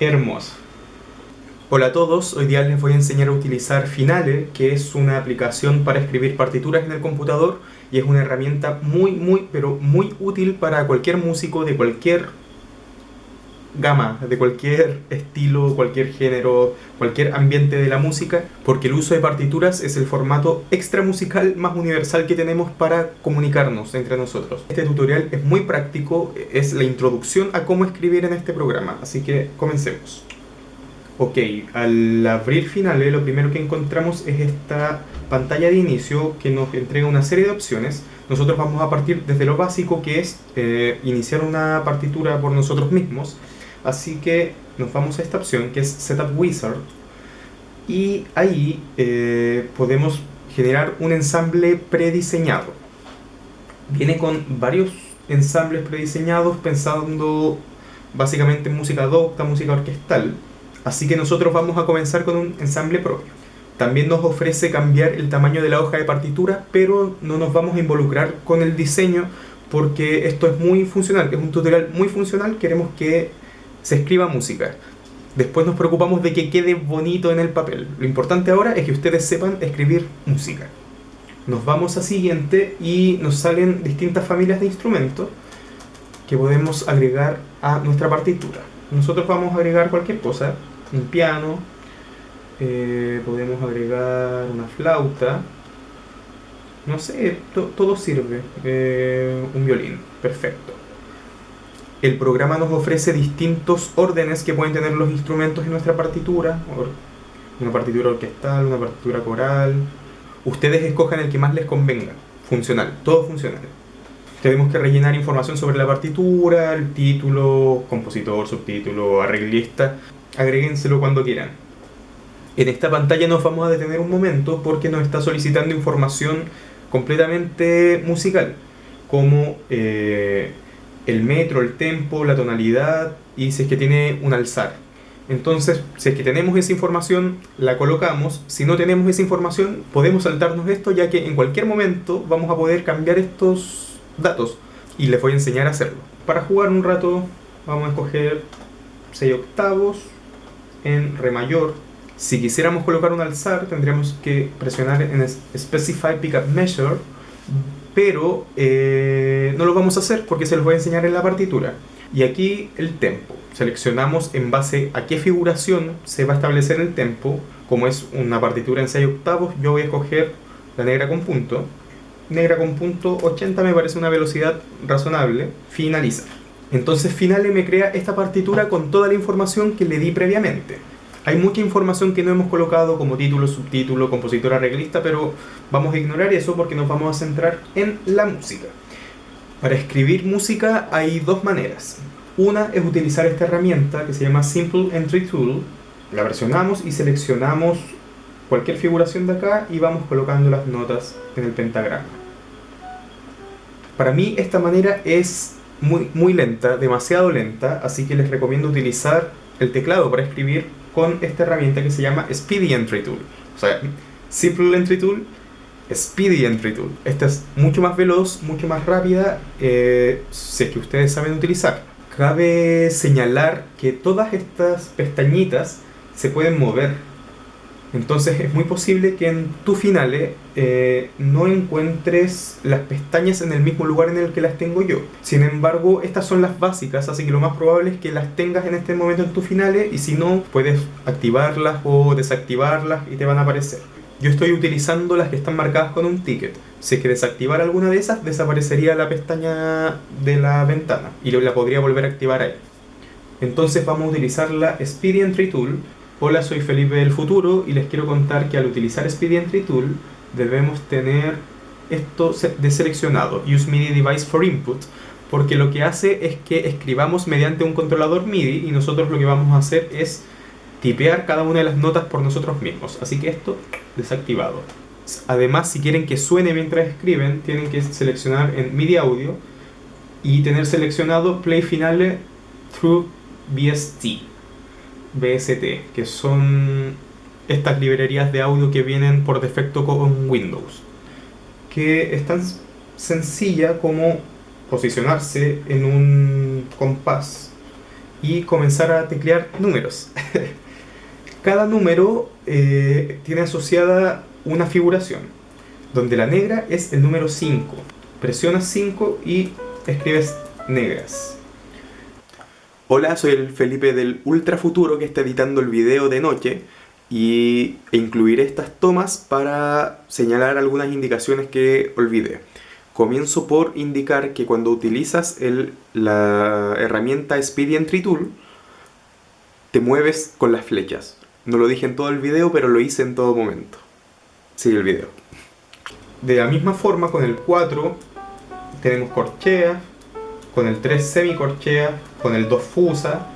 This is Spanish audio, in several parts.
Hermoso. Hola a todos, hoy día les voy a enseñar a utilizar Finale, que es una aplicación para escribir partituras en el computador y es una herramienta muy, muy, pero muy útil para cualquier músico de cualquier gama, de cualquier estilo, cualquier género, cualquier ambiente de la música, porque el uso de partituras es el formato extra musical más universal que tenemos para comunicarnos entre nosotros. Este tutorial es muy práctico, es la introducción a cómo escribir en este programa, así que comencemos. Ok, al abrir Finale lo primero que encontramos es esta pantalla de inicio que nos entrega una serie de opciones. Nosotros vamos a partir desde lo básico que es eh, iniciar una partitura por nosotros mismos Así que nos vamos a esta opción que es Setup Wizard y ahí eh, podemos generar un ensamble prediseñado. Viene con varios ensambles prediseñados pensando básicamente en música docta, música orquestal. Así que nosotros vamos a comenzar con un ensamble propio. También nos ofrece cambiar el tamaño de la hoja de partitura, pero no nos vamos a involucrar con el diseño porque esto es muy funcional, es un tutorial muy funcional, queremos que se escriba música. Después nos preocupamos de que quede bonito en el papel. Lo importante ahora es que ustedes sepan escribir música. Nos vamos a siguiente y nos salen distintas familias de instrumentos que podemos agregar a nuestra partitura. Nosotros vamos a agregar cualquier cosa, un piano, eh, podemos agregar una flauta, no sé, todo sirve, eh, un violín, perfecto el programa nos ofrece distintos órdenes que pueden tener los instrumentos en nuestra partitura, una partitura orquestal, una partitura coral. Ustedes escojan el que más les convenga, funcional, todo funcional. Tenemos que rellenar información sobre la partitura, el título, compositor, subtítulo, arreglista, agréguenselo cuando quieran. En esta pantalla nos vamos a detener un momento porque nos está solicitando información completamente musical, como eh, el metro, el tempo, la tonalidad y si es que tiene un alzar. Entonces, si es que tenemos esa información, la colocamos. Si no tenemos esa información, podemos saltarnos esto, ya que en cualquier momento vamos a poder cambiar estos datos. Y les voy a enseñar a hacerlo. Para jugar un rato, vamos a escoger 6 octavos en re mayor. Si quisiéramos colocar un alzar, tendríamos que presionar en Specify Pickup Measure pero eh, no lo vamos a hacer porque se los voy a enseñar en la partitura. Y aquí el tempo. Seleccionamos en base a qué figuración se va a establecer el tempo. Como es una partitura en 6 octavos, yo voy a escoger la negra con punto. Negra con punto 80 me parece una velocidad razonable. Finalizar. Entonces Finale me crea esta partitura con toda la información que le di previamente. Hay mucha información que no hemos colocado como título, subtítulo, compositor, arreglista, pero vamos a ignorar eso porque nos vamos a centrar en la música. Para escribir música hay dos maneras. Una es utilizar esta herramienta que se llama Simple Entry Tool. La versionamos y seleccionamos cualquier figuración de acá y vamos colocando las notas en el pentagrama. Para mí esta manera es muy, muy lenta, demasiado lenta, así que les recomiendo utilizar el teclado para escribir con esta herramienta que se llama Speedy Entry Tool. O sea, Simple Entry Tool, Speedy Entry Tool. Esta es mucho más veloz, mucho más rápida, eh, si es que ustedes saben utilizar. Cabe señalar que todas estas pestañitas se pueden mover entonces es muy posible que en tu finale eh, no encuentres las pestañas en el mismo lugar en el que las tengo yo. Sin embargo, estas son las básicas, así que lo más probable es que las tengas en este momento en tu finale y si no, puedes activarlas o desactivarlas y te van a aparecer. Yo estoy utilizando las que están marcadas con un ticket. Si es que desactivar alguna de esas, desaparecería la pestaña de la ventana y la podría volver a activar ahí. Entonces vamos a utilizar la Speed Entry Tool Hola, soy Felipe del futuro y les quiero contar que al utilizar Speedy Entry Tool debemos tener esto deseleccionado, Use MIDI Device for Input, porque lo que hace es que escribamos mediante un controlador MIDI y nosotros lo que vamos a hacer es tipear cada una de las notas por nosotros mismos. Así que esto desactivado. Además, si quieren que suene mientras escriben, tienen que seleccionar en MIDI Audio y tener seleccionado Play Finale Through VST. BST, que son estas librerías de audio que vienen por defecto con Windows, que es tan sencilla como posicionarse en un compás y comenzar a teclear números. Cada número eh, tiene asociada una figuración, donde la negra es el número 5. Presionas 5 y escribes negras. Hola, soy el Felipe del Ultra Futuro que está editando el video de noche y e incluiré estas tomas para señalar algunas indicaciones que olvidé. Comienzo por indicar que cuando utilizas el, la herramienta Speed Entry Tool, te mueves con las flechas. No lo dije en todo el video, pero lo hice en todo momento. Sigue el video. De la misma forma, con el 4 tenemos corchea, con el 3 semicorchea, con el 2 fusa,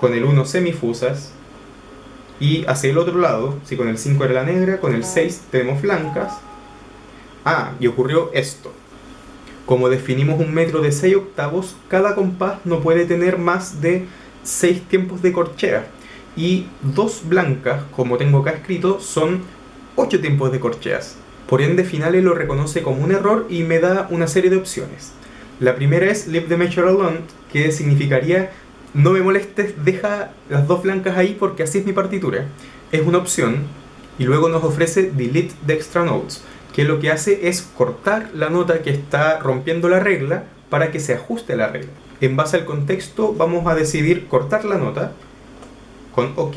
con el 1 semifusas, y hacia el otro lado, si con el 5 era la negra, con el 6 tenemos blancas. Ah, y ocurrió esto. Como definimos un metro de 6 octavos, cada compás no puede tener más de 6 tiempos de corchea. Y dos blancas, como tengo acá escrito, son 8 tiempos de corcheas. Por ende, Finale lo reconoce como un error y me da una serie de opciones. La primera es Leave the Measure Alone, que significaría no me molestes, deja las dos blancas ahí porque así es mi partitura. Es una opción y luego nos ofrece delete the extra notes, que lo que hace es cortar la nota que está rompiendo la regla para que se ajuste la regla. En base al contexto vamos a decidir cortar la nota con OK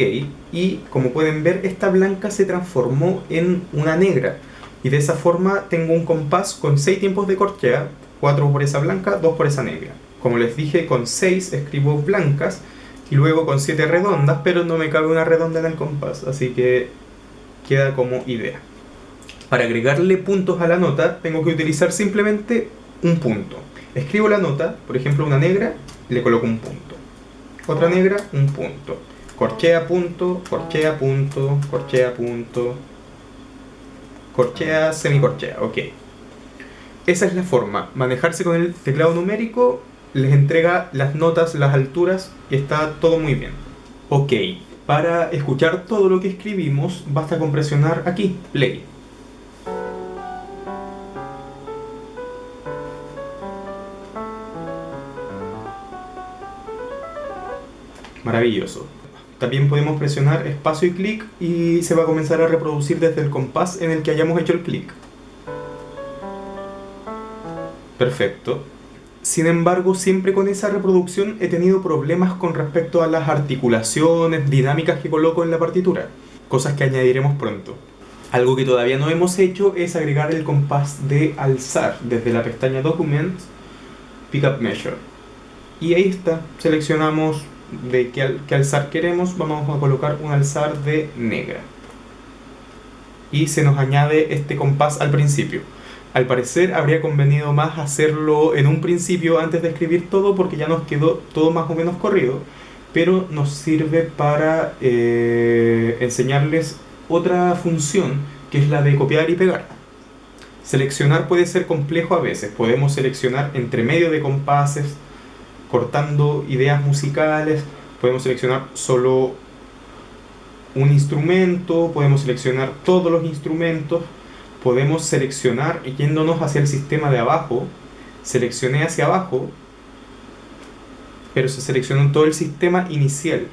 y como pueden ver esta blanca se transformó en una negra y de esa forma tengo un compás con 6 tiempos de corchea, 4 por esa blanca, 2 por esa negra. Como les dije, con 6 escribo blancas y luego con 7 redondas, pero no me cabe una redonda en el compás, así que queda como idea. Para agregarle puntos a la nota, tengo que utilizar simplemente un punto. Escribo la nota, por ejemplo una negra, le coloco un punto. Otra negra, un punto. Corchea punto, corchea punto, corchea punto, corchea, semicorchea, ok. Esa es la forma, manejarse con el teclado numérico les entrega las notas, las alturas y está todo muy bien. Ok, para escuchar todo lo que escribimos basta con presionar aquí, play. Maravilloso. También podemos presionar espacio y clic y se va a comenzar a reproducir desde el compás en el que hayamos hecho el clic. Perfecto. Sin embargo, siempre con esa reproducción he tenido problemas con respecto a las articulaciones, dinámicas que coloco en la partitura, cosas que añadiremos pronto. Algo que todavía no hemos hecho es agregar el compás de alzar desde la pestaña Document, Pickup Measure. Y ahí está, seleccionamos de qué, qué alzar queremos, vamos a colocar un alzar de negra. Y se nos añade este compás al principio. Al parecer habría convenido más hacerlo en un principio antes de escribir todo porque ya nos quedó todo más o menos corrido, pero nos sirve para eh, enseñarles otra función que es la de copiar y pegar. Seleccionar puede ser complejo a veces, podemos seleccionar entre medio de compases, cortando ideas musicales, podemos seleccionar solo un instrumento, podemos seleccionar todos los instrumentos, podemos seleccionar yéndonos hacia el sistema de abajo, seleccioné hacia abajo, pero se seleccionó todo el sistema inicial.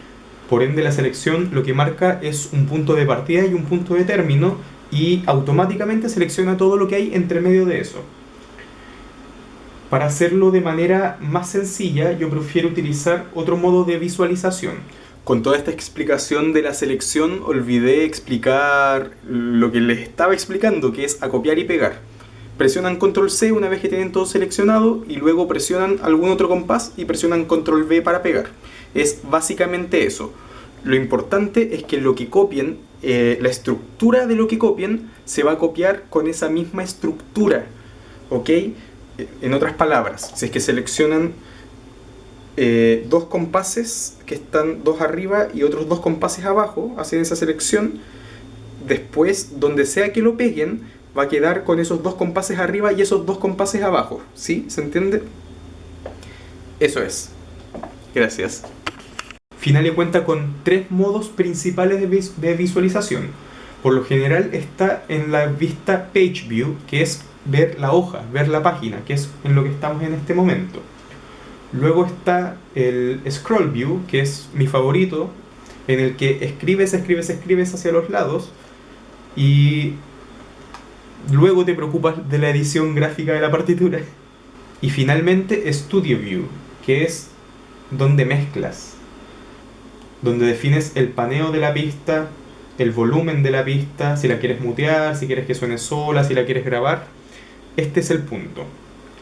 Por ende la selección lo que marca es un punto de partida y un punto de término y automáticamente selecciona todo lo que hay entre medio de eso. Para hacerlo de manera más sencilla yo prefiero utilizar otro modo de visualización con toda esta explicación de la selección olvidé explicar lo que les estaba explicando, que es acopiar y pegar. Presionan control C una vez que tienen todo seleccionado y luego presionan algún otro compás y presionan control V para pegar. Es básicamente eso. Lo importante es que lo que copien, eh, la estructura de lo que copien, se va a copiar con esa misma estructura. ¿Ok? En otras palabras, si es que seleccionan eh, dos compases que están dos arriba y otros dos compases abajo, hacen esa selección, después donde sea que lo peguen, va a quedar con esos dos compases arriba y esos dos compases abajo, ¿sí? ¿Se entiende? Eso es. Gracias. Finale cuenta con tres modos principales de visualización. Por lo general está en la vista Page View, que es ver la hoja, ver la página, que es en lo que estamos en este momento. Luego está el Scroll View, que es mi favorito, en el que escribes, escribes, escribes hacia los lados y luego te preocupas de la edición gráfica de la partitura. Y finalmente Studio View, que es donde mezclas, donde defines el paneo de la pista, el volumen de la pista, si la quieres mutear, si quieres que suene sola, si la quieres grabar. Este es el punto.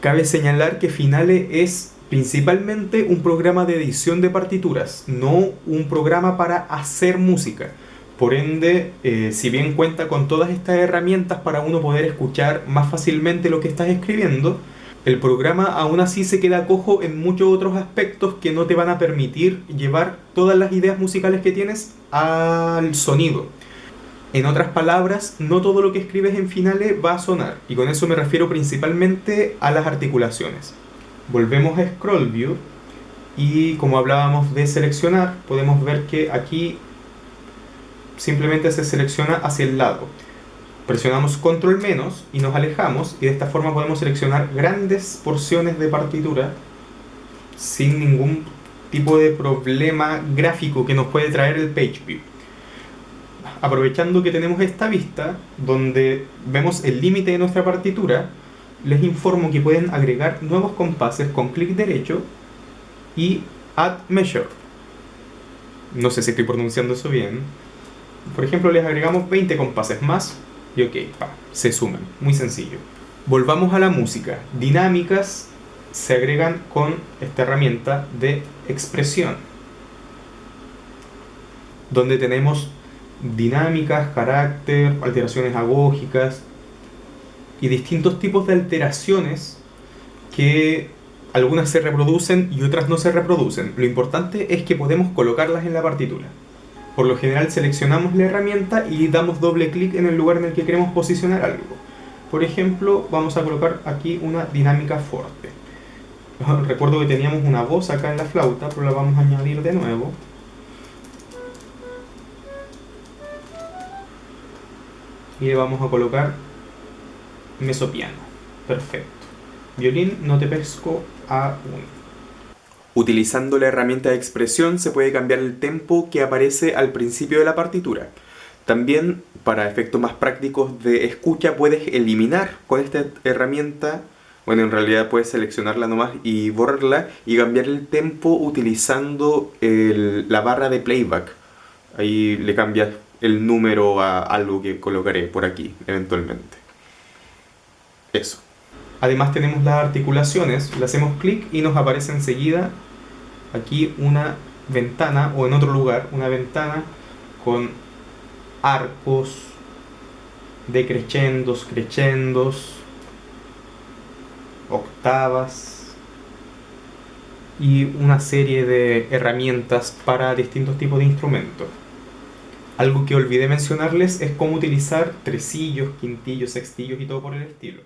Cabe señalar que Finale es principalmente un programa de edición de partituras, no un programa para hacer música. Por ende, eh, si bien cuenta con todas estas herramientas para uno poder escuchar más fácilmente lo que estás escribiendo, el programa aún así se queda cojo en muchos otros aspectos que no te van a permitir llevar todas las ideas musicales que tienes al sonido. En otras palabras, no todo lo que escribes en finales va a sonar, y con eso me refiero principalmente a las articulaciones. Volvemos a Scroll View y como hablábamos de seleccionar, podemos ver que aquí simplemente se selecciona hacia el lado. Presionamos control menos y nos alejamos y de esta forma podemos seleccionar grandes porciones de partitura sin ningún tipo de problema gráfico que nos puede traer el page view. Aprovechando que tenemos esta vista donde vemos el límite de nuestra partitura, les informo que pueden agregar nuevos compases con clic derecho y Add Measure. No sé si estoy pronunciando eso bien. Por ejemplo, les agregamos 20 compases más y ok, se suman. Muy sencillo. Volvamos a la música. Dinámicas se agregan con esta herramienta de expresión. Donde tenemos dinámicas, carácter, alteraciones agógicas y distintos tipos de alteraciones que algunas se reproducen y otras no se reproducen. Lo importante es que podemos colocarlas en la partitura. Por lo general seleccionamos la herramienta y damos doble clic en el lugar en el que queremos posicionar algo. Por ejemplo, vamos a colocar aquí una dinámica fuerte. Recuerdo que teníamos una voz acá en la flauta, pero la vamos a añadir de nuevo. Y le vamos a colocar mesopiano. Perfecto. Violín, no te pesco a 1. Utilizando la herramienta de expresión se puede cambiar el tempo que aparece al principio de la partitura. También, para efectos más prácticos de escucha, puedes eliminar con esta herramienta, bueno, en realidad puedes seleccionarla nomás y borrarla y cambiar el tempo utilizando la barra de playback. Ahí le cambias el número a algo que colocaré por aquí, eventualmente. Además tenemos las articulaciones, le hacemos clic y nos aparece enseguida aquí una ventana o en otro lugar una ventana con arcos decrescendos, crescendos, octavas y una serie de herramientas para distintos tipos de instrumentos. Algo que olvidé mencionarles es cómo utilizar tresillos, quintillos, sextillos y todo por el estilo.